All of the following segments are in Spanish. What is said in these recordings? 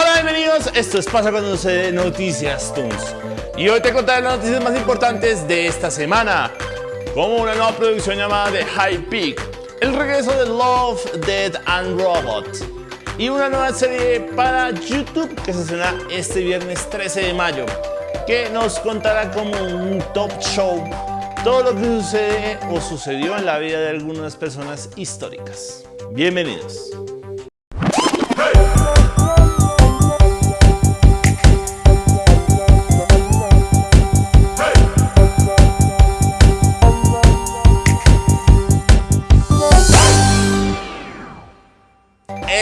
Hola, bienvenidos. Esto es Pasa cuando se Noticias Toons. Y hoy te contaré las noticias más importantes de esta semana. Como una nueva producción llamada The High Peak, el regreso de Love, Dead and Robot y una nueva serie para YouTube que se estrena este viernes 13 de mayo, que nos contará como un top show todo lo que sucede o sucedió en la vida de algunas personas históricas. Bienvenidos.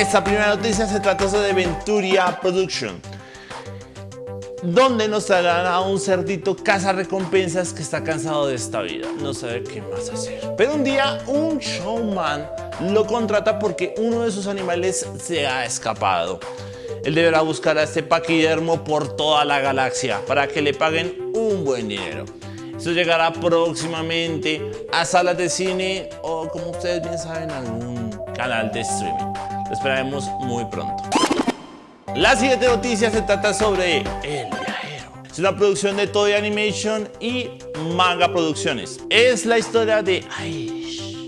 Esta primera noticia se trata de Venturia Production, donde nos traerán a un cerdito caza recompensas que está cansado de esta vida, no sabe qué más hacer. Pero un día un showman lo contrata porque uno de sus animales se ha escapado. Él deberá buscar a este paquidermo por toda la galaxia para que le paguen un buen dinero. Esto llegará próximamente a salas de cine o como ustedes bien saben algún canal de streaming. Lo esperaremos muy pronto. La siguiente noticia se trata sobre El Viajero. Es una producción de Toy Animation y Manga Producciones. Es la historia de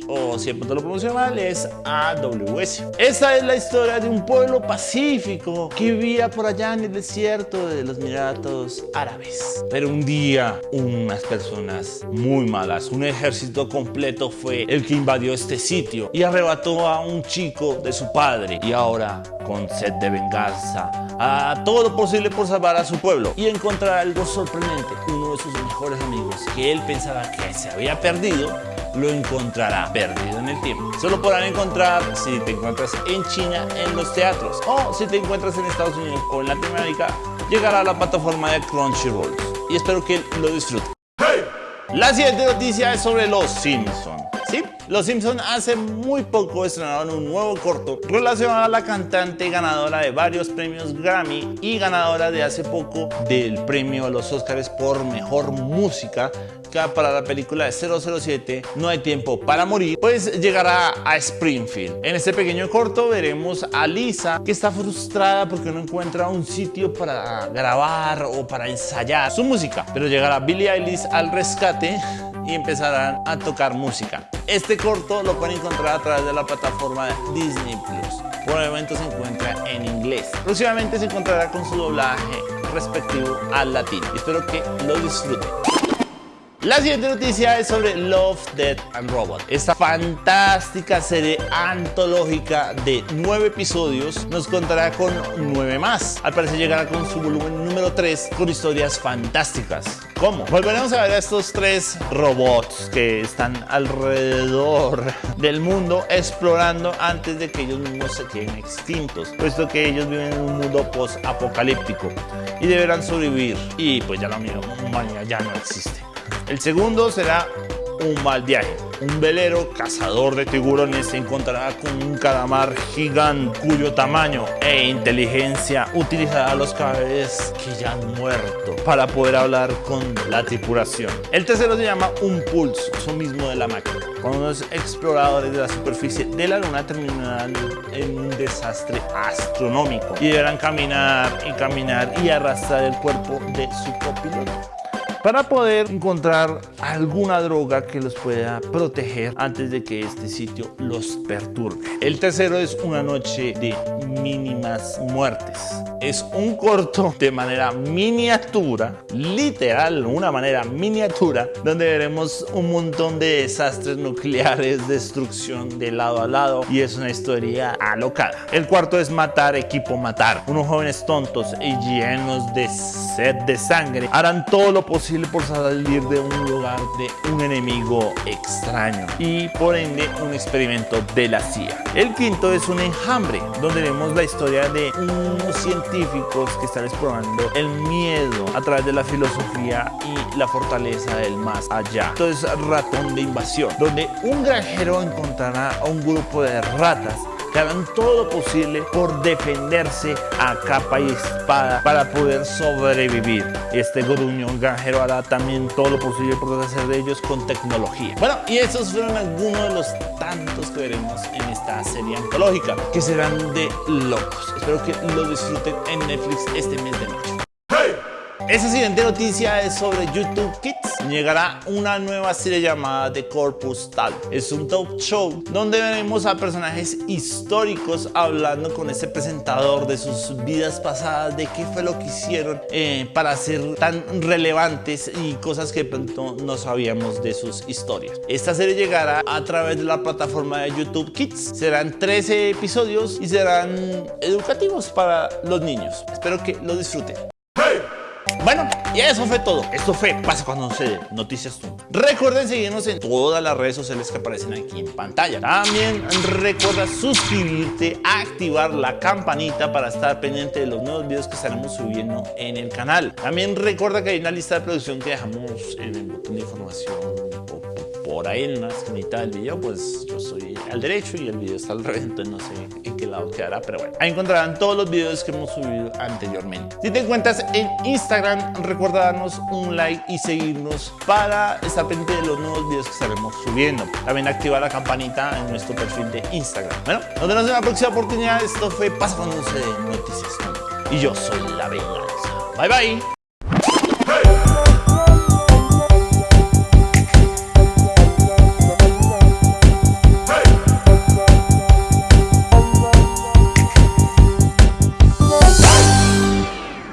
o si de pronto lo pronuncio mal, es AWS. Esta es la historia de un pueblo pacífico que vivía por allá en el desierto de los Emiratos Árabes. Pero un día, unas personas muy malas, un ejército completo fue el que invadió este sitio y arrebató a un chico de su padre. Y ahora, con sed de venganza, a todo lo posible por salvar a su pueblo y encontrar algo sorprendente, uno de sus mejores amigos que él pensaba que se había perdido lo encontrará perdido en el tiempo. Solo podrán encontrar si te encuentras en China en los teatros o si te encuentras en Estados Unidos o en Latinoamérica, llegará a la plataforma de Crunchyroll. Y espero que lo disfruten. La siguiente noticia es sobre los Simpsons. Sí, los Simpsons hace muy poco estrenaron un nuevo corto relacionado a la cantante ganadora de varios premios Grammy y ganadora de hace poco del premio a los Oscars por Mejor Música para la película de 007 No hay tiempo para morir, pues llegará a Springfield. En este pequeño corto veremos a Lisa que está frustrada porque no encuentra un sitio para grabar o para ensayar su música, pero llegará Billie Eilish al rescate y empezarán a tocar música. Este corto lo pueden encontrar a través de la plataforma Disney Plus. Por el momento se encuentra en inglés. Próximamente se encontrará con su doblaje respectivo al latín. Espero que lo disfruten. La siguiente noticia es sobre Love, Death and Robot. Esta fantástica serie antológica de nueve episodios nos contará con nueve más. Al parecer llegará con su volumen número 3 con historias fantásticas. ¿Cómo? Volveremos a ver a estos tres robots que están alrededor del mundo explorando antes de que ellos mismos se queden extintos, puesto que ellos viven en un mundo post-apocalíptico y deberán sobrevivir. Y pues ya la humanidad ya no existe. El segundo será un mal viaje. Un velero cazador de tiburones se encontrará con un calamar gigante cuyo tamaño e inteligencia utilizará los cadáveres que ya han muerto para poder hablar con la tripulación. El tercero se llama un pulso, eso mismo de la máquina. Cuando los exploradores de la superficie de la luna terminarán en un desastre astronómico y deberán caminar y caminar y arrastrar el cuerpo de su copiloto para poder encontrar alguna droga que los pueda proteger antes de que este sitio los perturbe. El tercero es una noche de mínimas muertes. Es un corto de manera miniatura, literal, una manera miniatura, donde veremos un montón de desastres nucleares, destrucción de lado a lado y es una historia alocada. El cuarto es matar, equipo matar. Unos jóvenes tontos y llenos de sed de sangre harán todo lo posible por salir de un lugar de un enemigo extraño y por ende un experimento de la CIA. El quinto es un enjambre, donde vemos la historia de unos científicos que están explorando el miedo a través de la filosofía y la fortaleza del más allá. Esto es ratón de invasión, donde un granjero encontrará a un grupo de ratas que harán todo lo posible por defenderse a capa y espada para poder sobrevivir. Este gruñón granjero hará también todo lo posible por hacer de ellos con tecnología. Bueno, y esos fueron algunos de los tantos que veremos en esta serie antológica, que serán de locos. Espero que lo disfruten en Netflix este mes de mayo. Esa siguiente noticia es sobre YouTube Kids. Llegará una nueva serie llamada The Corpus Tal. Es un talk show donde veremos a personajes históricos hablando con ese presentador de sus vidas pasadas, de qué fue lo que hicieron eh, para ser tan relevantes y cosas que pronto no sabíamos de sus historias. Esta serie llegará a través de la plataforma de YouTube Kids. Serán 13 episodios y serán educativos para los niños. Espero que lo disfruten. Bueno, y eso fue todo. Esto fue Pasa cuando se noticias tú. Recuerden seguirnos en todas las redes sociales que aparecen aquí en pantalla. También recuerda suscribirte, activar la campanita para estar pendiente de los nuevos videos que estaremos subiendo en el canal. También recuerda que hay una lista de producción que dejamos en el botón de información por ahí en la esquinita del video, pues yo soy al derecho y el video está al revés, entonces no sé en qué lado quedará, pero bueno. Ahí encontrarán todos los videos que hemos subido anteriormente. Si te encuentras en Instagram, recuerda darnos un like y seguirnos para estar pendiente de los nuevos videos que estaremos subiendo. También activa la campanita en nuestro perfil de Instagram. Bueno, nos vemos en la próxima oportunidad. Esto fue Pasa cuando se noticias. Y yo soy La Venganza. Bye bye.